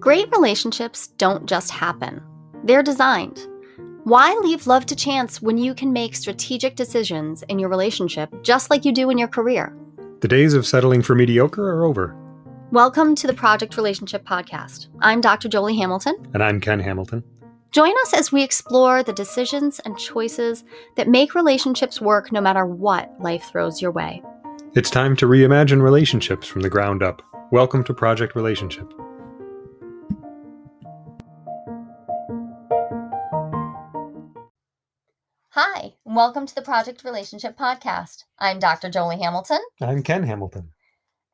Great relationships don't just happen, they're designed. Why leave love to chance when you can make strategic decisions in your relationship just like you do in your career? The days of settling for mediocre are over. Welcome to the Project Relationship Podcast. I'm Dr. Jolie Hamilton. And I'm Ken Hamilton. Join us as we explore the decisions and choices that make relationships work no matter what life throws your way. It's time to reimagine relationships from the ground up. Welcome to Project Relationship. Hi, and welcome to the Project Relationship Podcast. I'm Dr. Jolie Hamilton, I'm Ken Hamilton.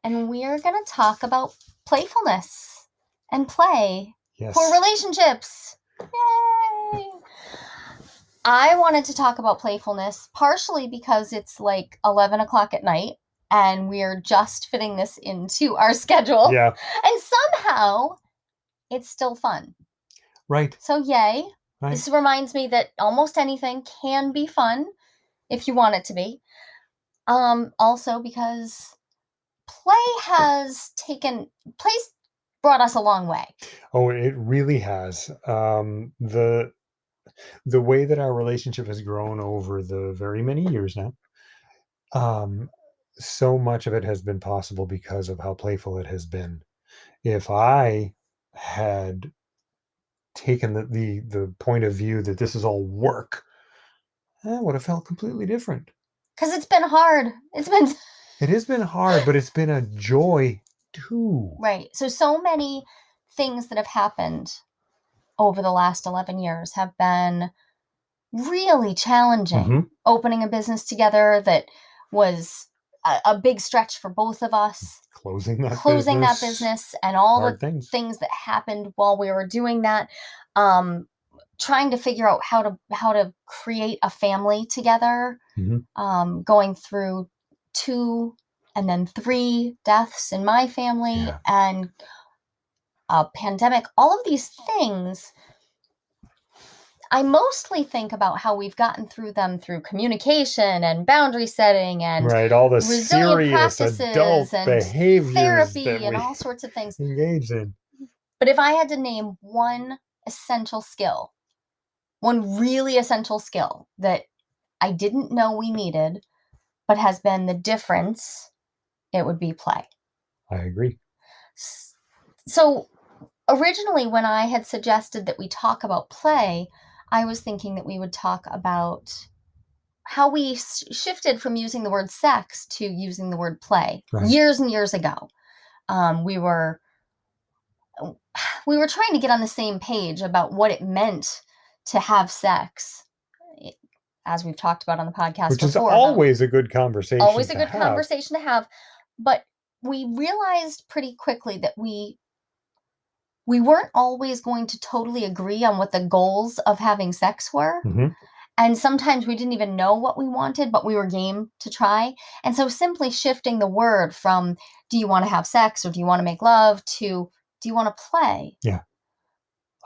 and we're going to talk about playfulness and play Yes. for relationships. Yay! I wanted to talk about playfulness partially because it's like 11 o'clock at night and we're just fitting this into our schedule. Yeah, And somehow it's still fun. right. So, yay. Right. This reminds me that almost anything can be fun if you want it to be. Um, also, because play has taken, play's brought us a long way. Oh, it really has. Um, the the way that our relationship has grown over the very many years now, um, so much of it has been possible because of how playful it has been. If I had taken the the, the point of view that this is all work, I would have felt completely different. Because it's been hard. It's been It has been hard, but it's been a joy too. right. So, so many things that have happened over the last 11 years have been really challenging. Mhm. Opening a business together that was a, a big stretch for both of us, Closing that closing business, that business, and all the things. things that happened while we were doing that. Um, trying to figure out how to how to create a family together Mhm. um, going through two and then three deaths in my family Yeah. and a pandemic all of these things i mostly think about how we've gotten through them through communication and boundary setting and right, all the serious practices adult and behaviors therapy and all sorts of things engage in. but if i had to name one essential skill one really essential skill that i didn't know we needed but has been the difference it would be play I agree. So originally, when I had suggested that we talk about play, I was thinking that we would talk about how we shifted from using the word sex to using the word play Right. years and years ago. Um, we were we were trying to get on the same page about what it meant to have sex, eh, as we've talked about on the podcast Which is before. about- always a good conversation. always a good have. conversation to have but we realized pretty quickly that we we weren't always going to totally agree on what the goals of having sex were Mhm. and sometimes we didn't even know what we wanted but we were game to try and so simply shifting the word from do you want to have sex or do you want to make love to do you want to play Yeah.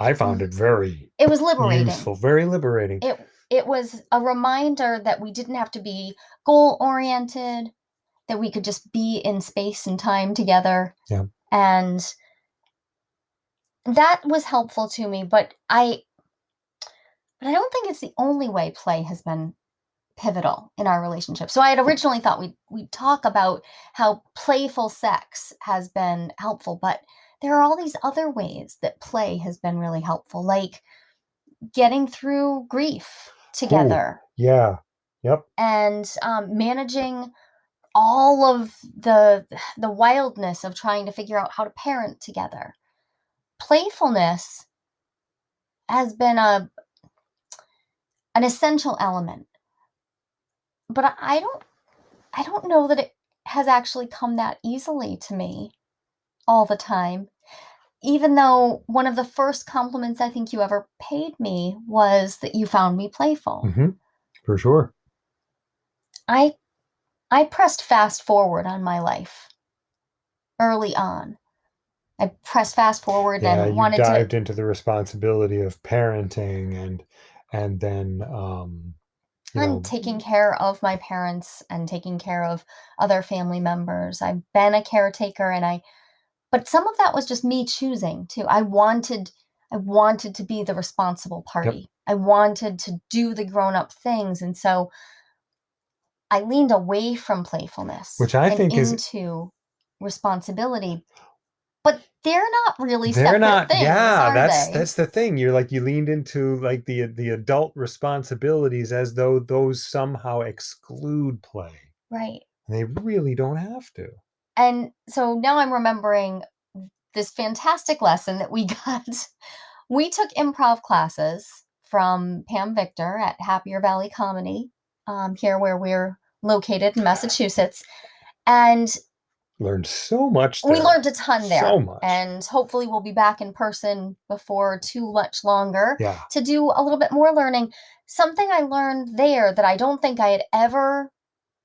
I found it very it was liberating useful, very liberating. it it was a reminder that we didn't have to be goal oriented that we could just be in space and time together Yeah. and that was helpful to me but i but i don't think it's the only way play has been pivotal in our relationship so i had originally thought we'd, we'd talk about how playful sex has been helpful but there are all these other ways that play has been really helpful like getting through grief together yeah. Yep. and um, managing all of the the wildness of trying to figure out how to parent together playfulness has been a an essential element but I- don't i don't know that it has actually come that easily to me all the time even though one of the first compliments i think you ever paid me was that you found me playful hmm For sure. I I pressed fast forward on my life early on. I pressed fast forward Yeah, and wanted dived to into the responsibility of parenting and and then um and know, taking care of my parents and taking care of other family members. I've been a caretaker and I but some of that was just me choosing to. I wanted I wanted to be the responsible party. I wanted to do the grown-up things, and so I leaned away from playfulness Which I and think is into responsibility. They're not really they're separate not things, yeah that's they? that's the thing you're like you leaned into like the the adult responsibilities as though those somehow exclude play Right. and they really don't have to And so now I'm remembering this fantastic lesson that we got. We took improv classes from Pam Victor at Happier Valley Comedy, um, here where we're located in Massachusetts. And learned so much we learned a ton there. so much And hopefully we'll be back in person before too much longer yeah to do a little bit more learning. Something I learned there that I don't think I had ever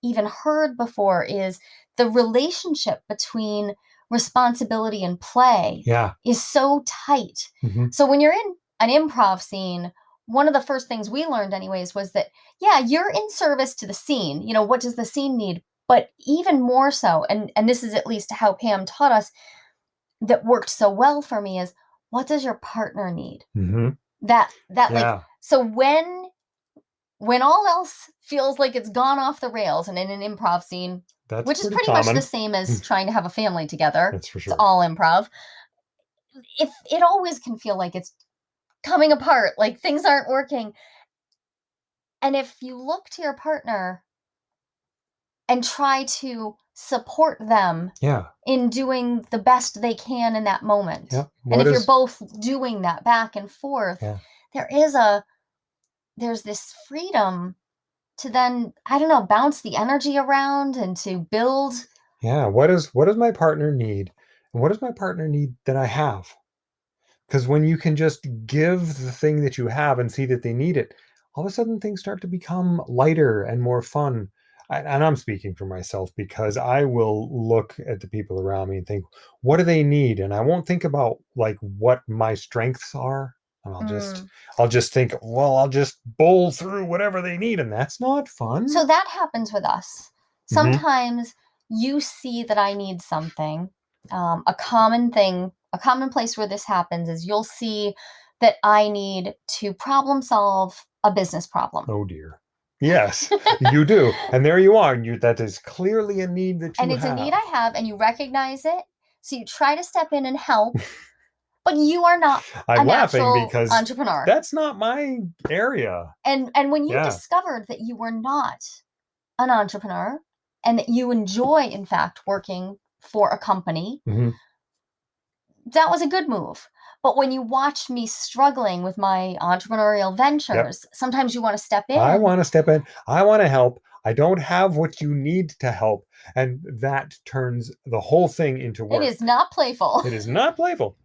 even heard before is the relationship between responsibility and play yeah is so tight. mhm, So when you're in an improv scene, one of the first things we learned anyways was that yeah, you're in service to the scene. You know, what does the scene need? But even more so, and and this is at least how Pam taught us that worked so well for me is what does your partner need? mhm, That that like so when when all else feels like it's gone off the rails and in an improv scene, that's which is pretty pretty much the same as trying to have a family together, that's for it's all improv. If it always can feel like it's coming apart, like things aren't working. And if you look to your partner and try to support them yeah. in doing the best they can in that moment. yeah. And if you're both doing that back and forth, Yeah. there is a there's this freedom to then I don't know bounce the energy around and to build. Yeah. What is what does my partner need? And what does my partner need that i have? Because when you can just give the thing that you have and see that they need it all of a sudden things start to become lighter and more fun and i'm speaking for myself because i will look at the people around me and think what do they need and i won't think about like what my strengths are and i'll just Mm. i'll just think well i'll just bowl through whatever they need and that's not fun So that happens with us. Mhm. Sometimes you see that I need something. Um, a common thing, a common place where this happens is you'll see that I need to problem solve a business problem. Oh dear. Yes, you do. And there you are. You that is clearly a need that you and it's have. a need I have, and you recognize it. So you try to step in and help, but you are not I'm laughing because entrepreneur. that's not my area. and and when you Yeah. discovered that you were not an entrepreneur and that you enjoy in fact working for a company Mhm. that was a good move but when you watch me struggling with my entrepreneurial ventures sometimes you want to step in I want to step in. I want to help. I don't have what you need to help. And that turns the whole thing into work. it is not playful It is not playful.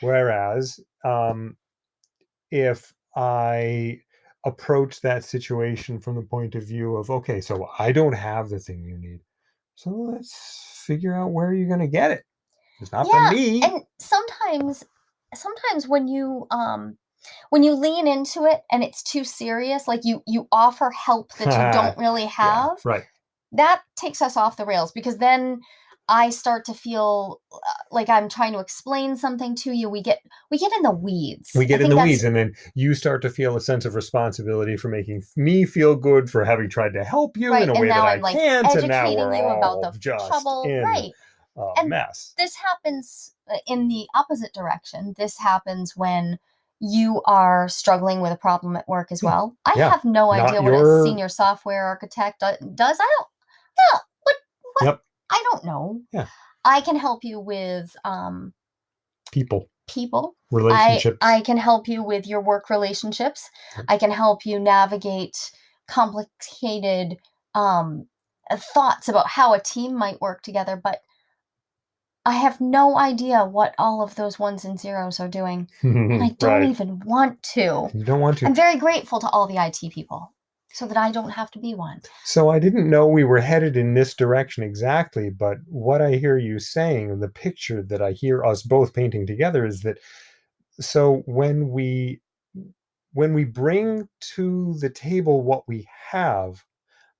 Whereas, um, if I approach that situation from the point of view of, okay, so I don't have the thing you need. So let's figure out where you're going to get it. It's not Yeah, for me. and sometimes sometimes when you um when you lean into it and it's too serious like you you offer help that you don't really Yeah, have right. that takes us off the rails because then I start to feel uh, like I'm trying to explain something to you. We get we get in the weeds. We get in the that's- weeds, and then you start to feel a sense of responsibility for making me feel good for having tried to help you right, in a and way that I'm I like can't, and now educating we're you about all the just trouble. in Right. A And mess. This happens uh, in the opposite direction. This happens when you are struggling with a problem at work as well. I yeah, have no not idea what your- a senior software architect does. I don't. No, what? What? Yep. I don't know. Yeah. I can help you with um, People, people. I, relationships. I can help you with your work relationships. I can help you navigate complicated um, uh, thoughts about how a team might work together, but I have no idea what all of those ones and zeros are doing. And I don't right. even want to. You don't want to. I'm very grateful to all the IT people so that I don't have to be one. So I didn't know we were headed in this direction exactly, but what I hear you saying and the picture that I hear us both painting together is that so when we when we bring to the table what we have,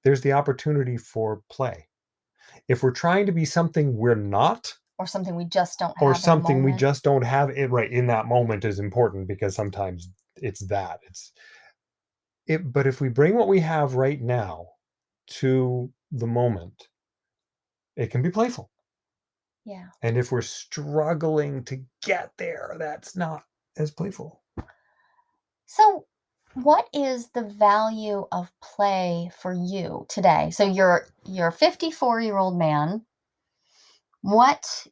there's the opportunity for play. If we're trying to be something we're not, or something we just don't have or something we just don't have it right in that moment is important because sometimes it's that it's it but if we bring what we have right now to the moment it can be playful. Yeah. And if we're struggling to get there that's not as playful. So what is the value of play for you today? So you're you're a 54 year old man what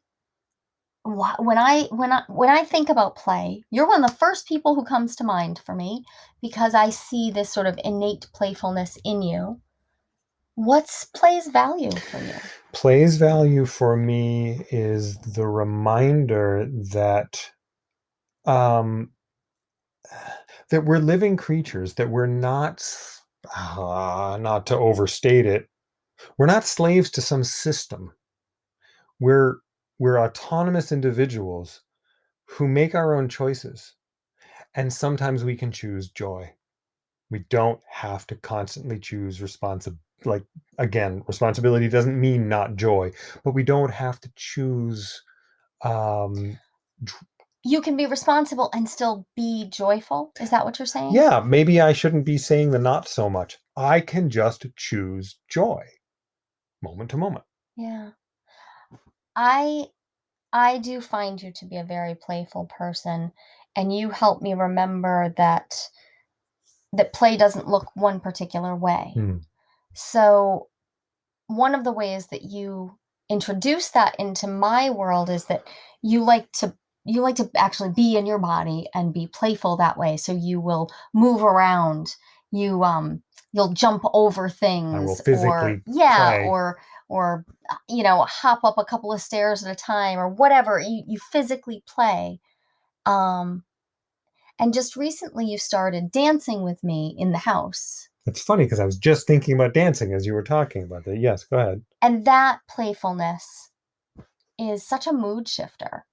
when I when I when I think about play, you're one of the first people who comes to mind for me because I see this sort of innate playfulness in you. What's play's value for you? play's value for me is the reminder that um that we're living creatures that we're not uh, not to overstate it we're not slaves to some system we're we're autonomous individuals who make our own choices and sometimes we can choose joy we don't have to constantly choose responsibility like again responsibility doesn't mean not joy but we don't have to choose um You can be responsible and still be joyful. Is that what you're saying? yeah maybe i shouldn't be saying the not so much i can just choose joy moment to moment Yeah. I I do find you to be a very playful person and you help me remember that that play doesn't look one particular way. Hmm. So one of the ways that you introduce that into my world is that you like to you like to actually be in your body and be playful that way so you will move around you um you'll jump over things or physically yeah play. or or uh, you know hop up a couple of stairs at a time or whatever you, you physically play um and just recently you started dancing with me in the house. It's funny because i was just thinking about dancing as you were talking about that. Yes go ahead. And that playfulness is such a mood shifter.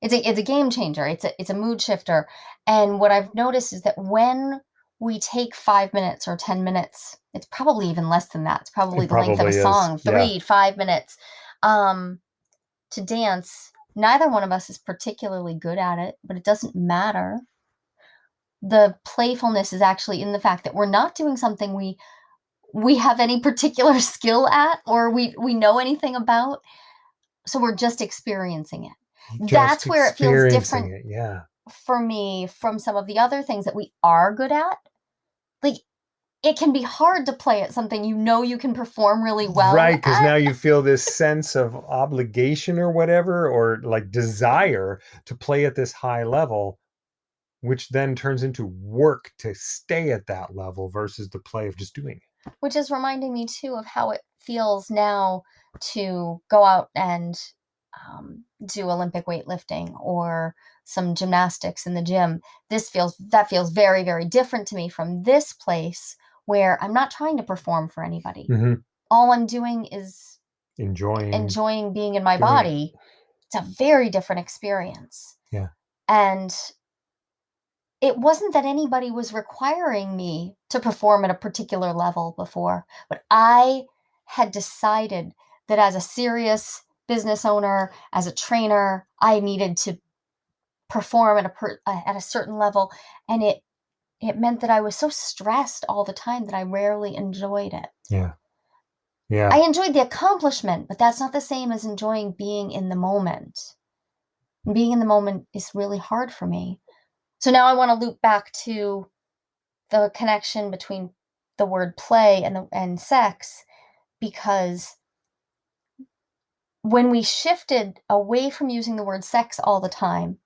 It's a it's a game changer. It's a it's a mood shifter. And what i've noticed is that when we take five minutes or ten minutes it's probably even less than that it's probably It the length of a is, song yeah. three five minutes um to dance neither one of us is particularly good at it but it doesn't matter the playfulness is actually in the fact that we're not doing something we we have any particular skill at or we we know anything about so we're just experiencing it Just That's where it feels different. it, yeah for me from some of the other things that we are good at like it can be hard to play at something you know you can perform really well right because now you feel this sense of obligation or whatever or like desire to play at this high level which then turns into work to stay at that level versus the play of just doing it. Which is reminding me too of how it feels now to go out and um, do olympic weightlifting or some gymnastics in the gym this feels that feels very very different to me from this place where i'm not trying to perform for anybody Mhm. all i'm doing is enjoying enjoying being in my doing it. body it's a very different experience Yeah. and it wasn't that anybody was requiring me to perform at a particular level before but i had decided that as a serious business owner as a trainer i needed to perform at a per, uh, at a certain level and it it meant that i was so stressed all the time that i rarely enjoyed it yeah yeah I enjoyed the accomplishment, but that's not the same as enjoying being in the moment. Being in the moment is really hard for me. So now I want to loop back to the connection between the word play and the and sex because when we shifted away from using the word sex all the time,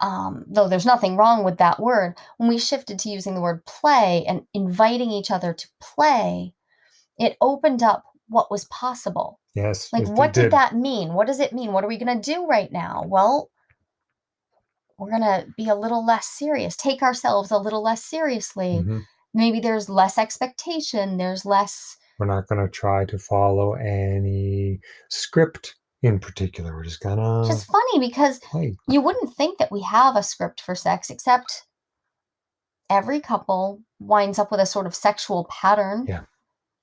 um, though there's nothing wrong with that word, when we shifted to using the word play and inviting each other to play, it opened up what was possible. yes Like, what did that mean? What does it mean? What are we going to do right now? Well, we're going to be a little less serious, take ourselves a little less seriously. Mhm. Maybe there's less expectation, there's less. we're not going to try to follow any script in particular we're just gonna Which is funny because play you wouldn't think that we have a script for sex, except every couple winds up with a sort of sexual pattern. Yeah.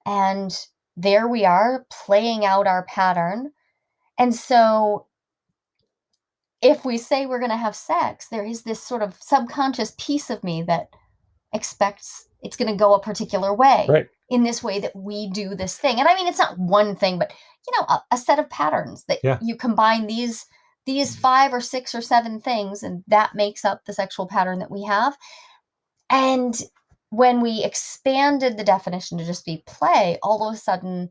And there we are playing out our pattern. And so if we say we're going to have sex, there is this sort of subconscious piece of me that expects it's going to go a particular way Right. in this way that we do this thing. And I mean, it's not one thing, but you know, a, a set of patterns that Yeah. you combine these these five or six or seven things, and that makes up the sexual pattern that we have. And when we expanded the definition to just be play, all of a sudden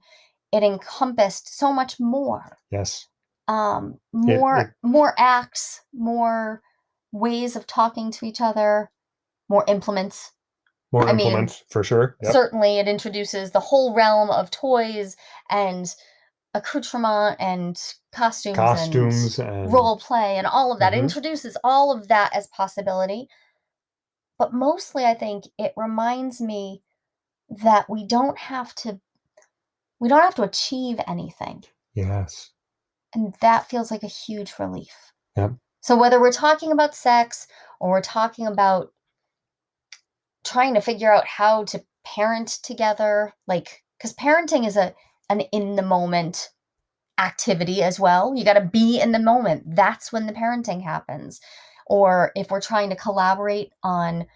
it encompassed so much more Yes. um, more it- more acts, more ways of talking to each other, more implements. More I mean, implements for sure. Yep. Certainly, it introduces the whole realm of toys and accoutrement and costumes, Costumes and and role play and all of that. It Mhm. introduces all of that as possibility. But mostly, I think it reminds me that we don't have to we don't have to achieve anything. yes. And that feels like a huge relief. Yep. So whether we're talking about sex or we're talking about trying to figure out how to parent together, like cuz parenting is a an in the moment activity as well. You got to be in the moment. That's when the parenting happens. Or if we're trying to collaborate on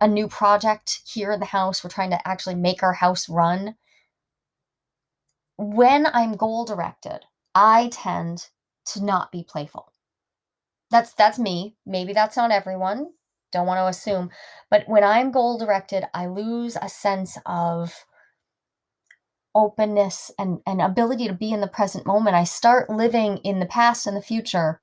a new project here in the house, we're trying to actually make our house run. When I'm goal directed, I tend to not be playful. That's that's me. Maybe that's not everyone. Don't want to assume. But when I'm goal directed, I lose a sense of openness and, and ability to be in the present moment. I start living in the past and the future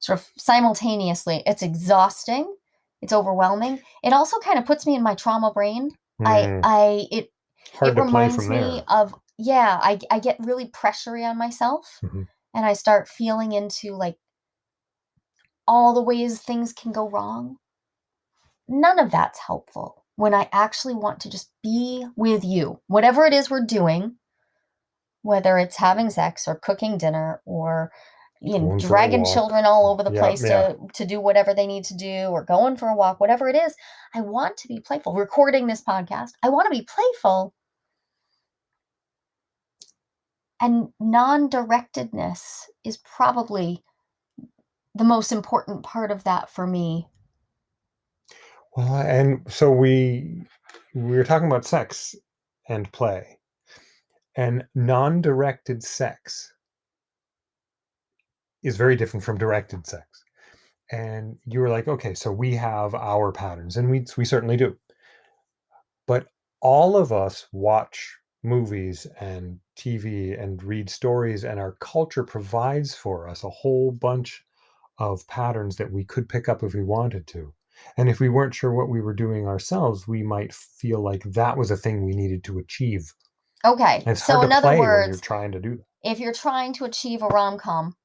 sort of simultaneously. It's exhausting. It's overwhelming. It also kind of puts me in my trauma brain. I Mm, I it hard it reminds me of yeah I, I get really pressury on myself Mhm. and i start feeling into like all the ways things can go wrong none of that's helpful when i actually want to just be with you. Whatever it is we're doing whether it's having sex or cooking dinner or you know Going for a dragging children all over the Yeah, place yeah. to to do whatever they need to do or going for a walk whatever it is i want to be playful. Recording this podcast i want to be playful and non-directedness is probably the most important part of that for me Well, and so we we were talking about sex and play, and non-directed sex is very different from directed sex. And you were like, okay, so we have our patterns, and we we certainly do. But all of us watch movies and TV and read stories, and our culture provides for us a whole bunch of patterns that we could pick up if we wanted to. And if we weren't sure what we were doing ourselves, we might feel like that was a thing we needed to achieve. okay And it's so hard in to other play when you're words trying to do that. if you're trying to achieve a rom-com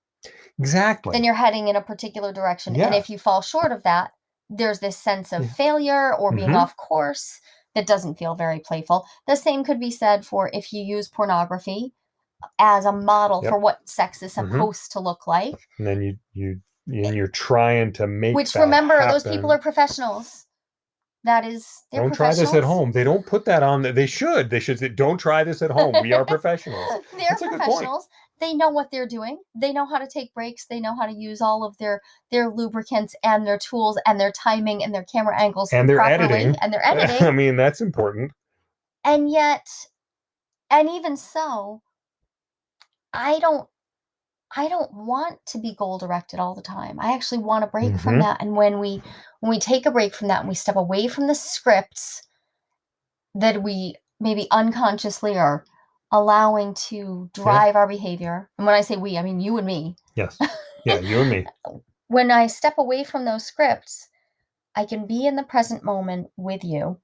Exactly. then you're heading in a particular direction and Yeah. if you fall short of that there's this sense of Yeah. failure or being Mhm. off course that doesn't feel very playful the same could be said for if you use pornography as a model Yep. for what sex is Mhm. supposed to look like and then you you and you're trying to make which remember those people are professionals that is they're don't try this at home. They don't put that on. They should. They should say, "Don't try this at home. We are professionals." they're That's a good point. professionals they know what they're doing they know how to take breaks they know how to use all of their their lubricants and their tools and their timing and their camera angles And their editing. and their editing I mean, that's important. and yet and even so i don't i don't want to be goal directed all the time i actually want a break from Mhm. that and when we when we take a break from that and we step away from the scripts that we maybe unconsciously are allowing to drive our behavior and when i say we i mean you and me Yes. Yeah, you and me. when i step away from those scripts i can be in the present moment with you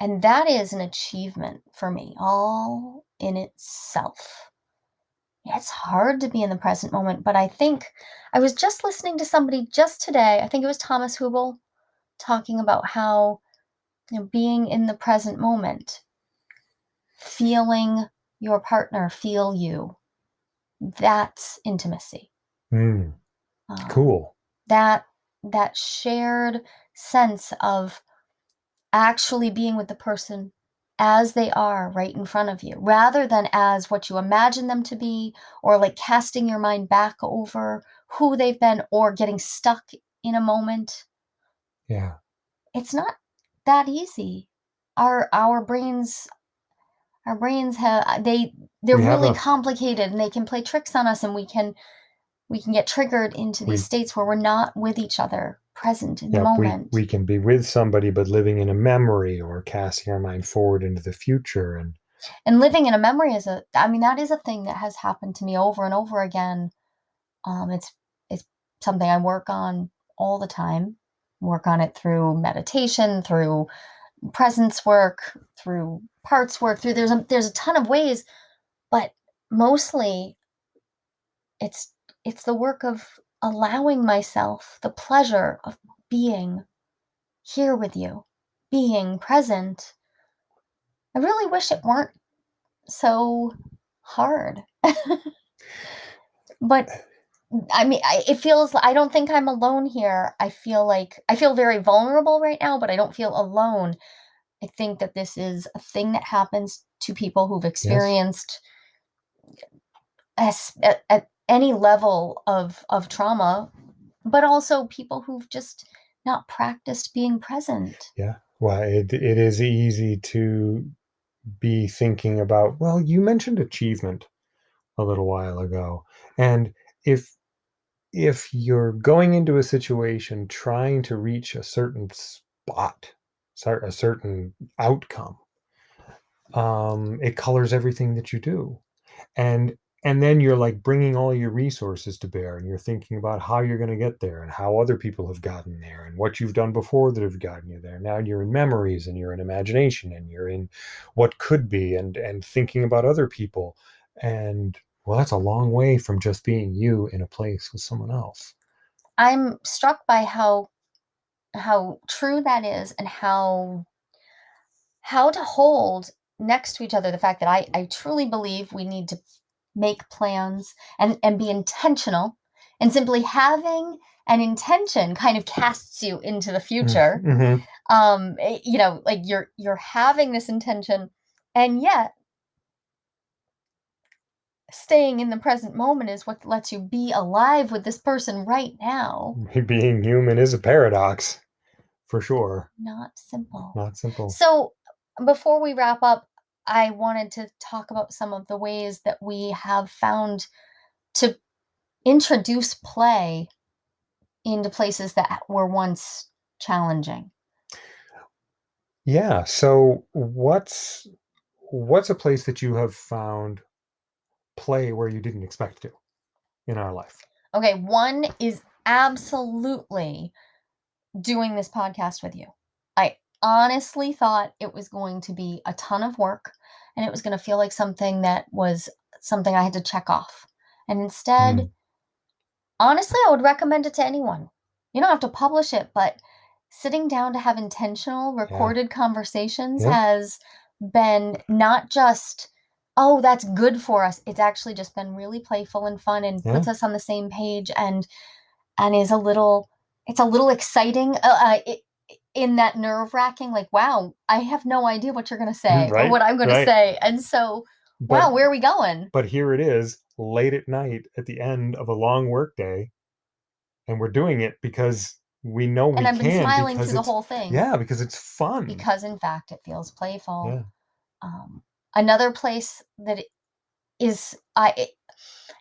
and that is an achievement for me all in itself it's hard to be in the present moment but i think i was just listening to somebody just today i think it was thomas Hübl talking about how you know, being in the present moment feeling your partner feel you that's intimacy Mm, Um, cool. that that shared sense of actually being with the person as they are right in front of you, rather than as what you imagine them to be, or like casting your mind back over who they've been or getting stuck in a moment. Yeah. It's not that easy. Our our brains our brains have they they're We really a- complicated and they can play tricks on us and we can we can get triggered into these We- states where we're not with each other, present in the Yeah, we, moment. we can be with somebody, but living in a memory or casting our mind forward into the future. And and living in a memory is a i mean that is a thing that has happened to me over and over again um it's it's something i work on all the time work on it through meditation through presence work through parts work through there's a there's a ton of ways but mostly it's it's the work of allowing myself the pleasure of being here with you being present i really wish it weren't so hard. but I mean, I, it feels, like I don't think I'm alone here. I feel like, I feel very vulnerable right now, but I don't feel alone. I think that this is a thing that happens to people who've experienced as, at, at any level of, of trauma, but also people who've just not practiced being present. yeah, well, it, it is easy to be thinking about, well, you mentioned achievement a little while ago. And if if you're going into a situation trying to reach a certain spot, a certain outcome, um, it colors everything that you do, and and then you're like bringing all your resources to bear, and you're thinking about how you're going to get there, and how other people have gotten there, and what you've done before that have gotten you there. Now you're in memories, and you're in imagination, and you're in what could be, and and thinking about other people, and well, that's a long way from just being you in a place with someone else. I'm struck by how how true that is and how how to hold next to each other the fact that I, I truly believe we need to make plans and, and be intentional and simply having an intention kind of casts you into the future Mhm. um eh, you know like you're you're having this intention and yet staying in the present moment is what lets you be alive with this person right now Being human is a paradox, for sure. not simple Not simple. So, before we wrap up, I wanted to talk about some of the ways that we have found to introduce play into places that were once challenging. Yeah. So what's what's a place that you have found play where you didn't expect to in our life? Okay, one is absolutely doing this podcast with you. I honestly thought it was going to be a ton of work and it was going to feel like something that was something I had to check off. And instead, Mm. honestly, I would recommend it to anyone. You don't have to publish it, but sitting down to have intentional recorded conversations Yeah. has been not just oh that's good for us it's actually just been really playful and fun and puts us on the same page and and is a little it's a little exciting uh, uh, i- in that nerve wracking like wow i have no idea what you're going to say or what i'm going right. to say and so But, wow where are we going but here it is, late at night at the end of a long work day, and we're doing it because we know we and i've been smiling through the whole thing Yeah, because it's fun. because in fact it feels playful yeah. um, another place that it is I it,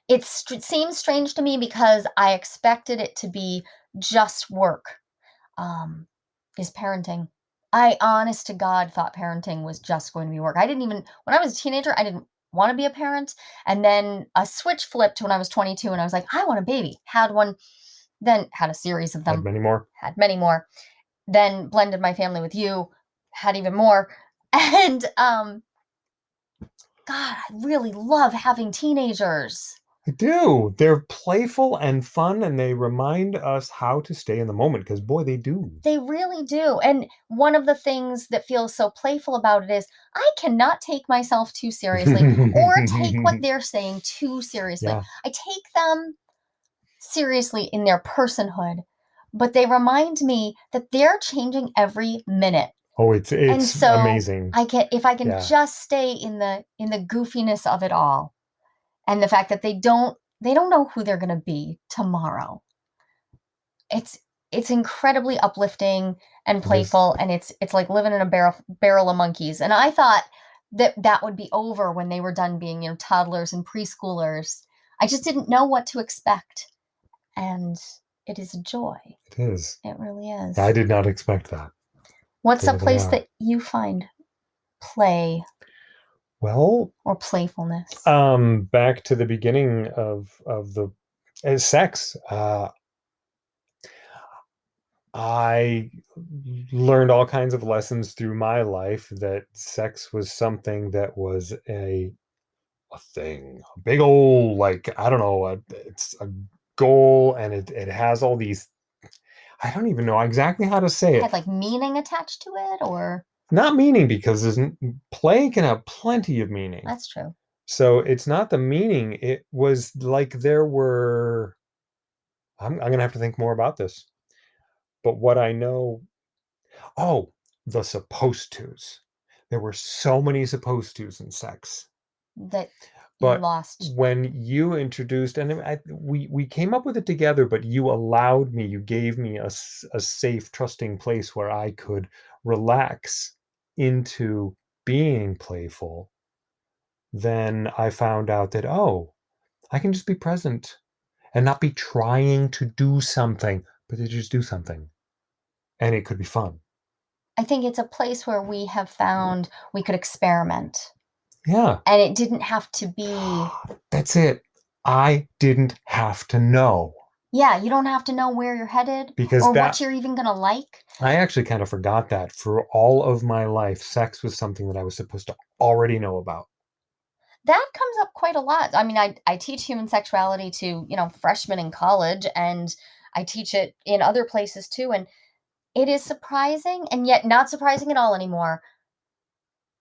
it seems strange to me because I expected it to be just work. Um, is parenting. I honest to God thought parenting was just going to be work. I didn't even when I was a teenager I didn't want to be a parent and then a switch flipped when I was 22 and I was like I want a baby. Had one then had a series of Had them many more. had many more then blended my family with you had even more and um god i really love having teenagers I do. They're playful and fun, and they remind us how to stay in the moment. Because boy, they do. they really do and one of the things that feels so playful about it is i cannot take myself too seriously or take what they're saying too seriously Yeah. i take them seriously in their personhood but they remind me that they're changing every minute Oh, it's it's so amazing. I can if I can Yeah. just stay in the in the goofiness of it all and the fact that they don't they don't know who they're going to be tomorrow. It's it's incredibly uplifting and playful and it's it's like living in a barrel barrel of monkeys. And I thought that that would be over when they were done being, you know, toddlers and preschoolers. I just didn't know what to expect. And it is a joy. It is. It really is. I did not expect that. What's a place that you find play Well, or playfulness? um, back to the beginning of of the uh, sex. Uh, I learned all kinds of lessons through my life that sex was something that was a a thing, a big old like I don't know, a, it's a goal, and it it has all these. I don't even know exactly how to say it. had like meaning attached to it or Not meaning because there's n- play can have plenty of meaning. that's true. So it's not the meaning. It was like there were. I'm, I'm gonna have to think more about this. But what I know, oh, the supposed tos. There were so many supposed tos in sex. That But you lost. When you introduced, and I, we we came up with it together, but you allowed me, you gave me a, a safe, trusting place where I could relax into being playful. Then I found out that oh, I can just be present and not be trying to do something, but to just do something. And it could be fun. I think it's a place where we have found we could experiment. Yeah. And it didn't have to be That's it. I didn't have to know yeah, you don't have to know where you're headed because or that what you're even gonna like. I actually kind of forgot that for all of my life, sex was something that I was supposed to already know about. That comes up quite a lot. I mean, I, I teach human sexuality to, you know, freshmen in college and I teach it in other places too. And it is surprising and yet not surprising at all anymore.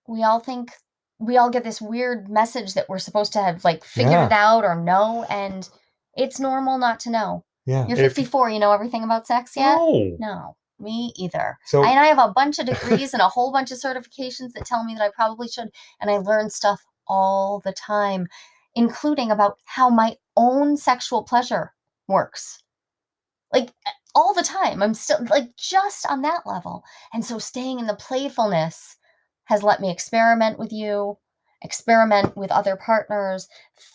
We all think we all get this weird message that we're supposed to have like figured Yeah. it out or know, and it's normal not to know. Yeah. You're if- 54, you know everything about sex yet? No. No, me either. So And I have a bunch of degrees and a whole bunch of certifications that tell me that I probably should. And I learn stuff all the time, including about how my own sexual pleasure works. Like all the time. I'm still like just on that level. And so staying in the playfulness has let me experiment with you, experiment with other partners,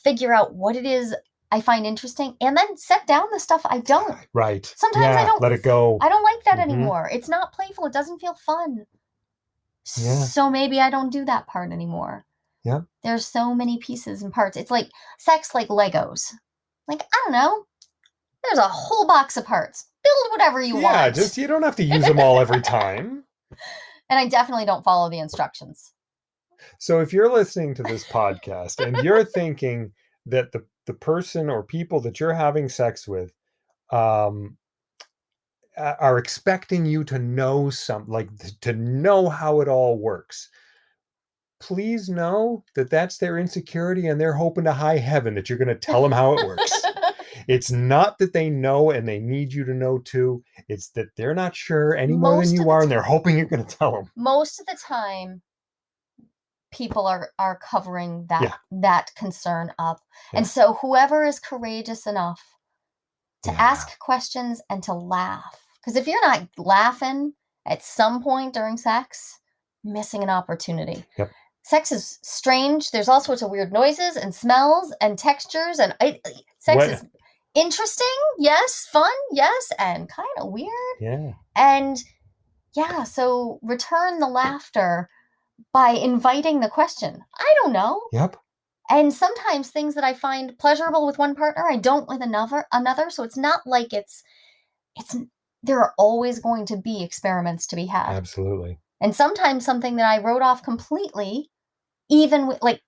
figure out what it is I find interesting, and then set down the stuff I don't. right. Sometimes I don't let it go. I don't like that Mhm. anymore. It's not playful. It doesn't feel fun. Yeah. So maybe I don't do that part anymore. Yeah. There's so many pieces and parts. It's like sex like Legos. Like, I don't know. There's a whole box of parts. Build whatever you yeah, want. just you don't have to use them all every time. And I definitely don't follow the instructions. So if you're listening to this podcast and you're thinking that the the person or people that you're having sex with um are expecting you to know some like to know how it all works. Please know that that's their insecurity and they're hoping to high heaven that you're going to tell them how it works. It's not that they know and they need you to know too it's that they're not sure any more Most than you are and they're hoping you're going to tell them Most of the time, people are are covering that Yeah. that concern up. Yeah. And so whoever is courageous enough to Yeah. ask questions and to laugh. Because if you're not laughing at some point during sex, missing an opportunity. Yep. Sex is strange. There's all sorts of weird noises and smells and textures, and I, sex What- is interesting. Yes, fun. Yes, and kind of weird. yeah And yeah, so return the laughter by inviting the question. I don't know. yep And sometimes things that I find pleasurable with one partner, I don't with another another. So it's not like it's it's there are always going to be experiments to be had. absolutely And sometimes something that I wrote off completely, even with like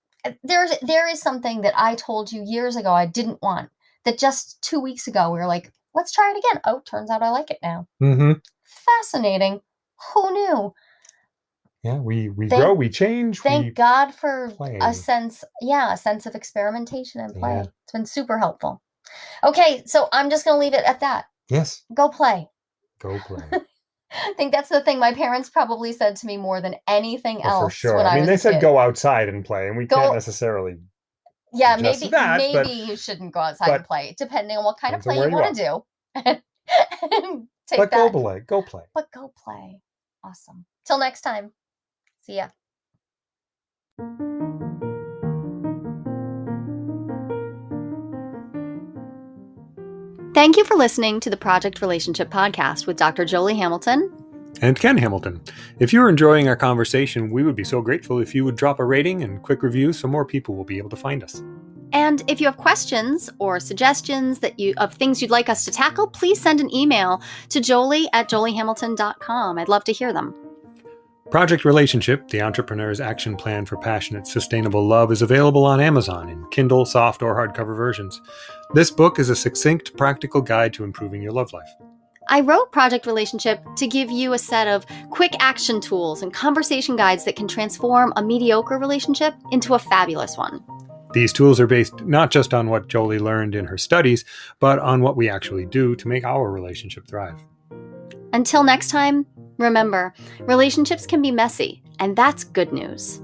there's there is something that I told you years ago I didn't want that just two weeks ago we were like, let's try it again. Oh, turns out I like it now. mm-hmm. Fascinating. Who knew? Yeah, we we Thank- grow, we change. Thank we, God for playing. a sense, yeah, a sense of experimentation and play. Yeah. It's been super helpful. Okay, so I'm just going to leave it at that. Yes, Go play. go play. I think that's the thing my parents probably said to me more than anything oh, Well, else for sure. I, I mean, they said kid. go outside and play, and we Go- can't necessarily. Yeah, maybe that, maybe but- you shouldn't go outside and play, depending on what kind of play you want to do. And Take But go play. Go play. But go play. Awesome. Till next time. See ya. Thank you for listening to the Project Relationship Podcast with Dr. Jolie Hamilton. And Ken Hamilton. If you're enjoying our conversation, we would be so grateful if you would drop a rating and quick review so more people will be able to find us. And if you have questions or suggestions that you of things you'd like us to tackle, please send an email to jolie at joliehamilton.com. I'd love to hear them. Project Relationship, the entrepreneur's action plan for passionate, sustainable love, is available on Amazon in Kindle, soft, or hardcover versions. This book is a succinct, practical guide to improving your love life. I wrote Project Relationship to give you a set of quick action tools and conversation guides that can transform a mediocre relationship into a fabulous one. These tools are based not just on what Jolie learned in her studies, but on what we actually do to make our relationship thrive. Until next time, remember relationships can be messy, and that's good news.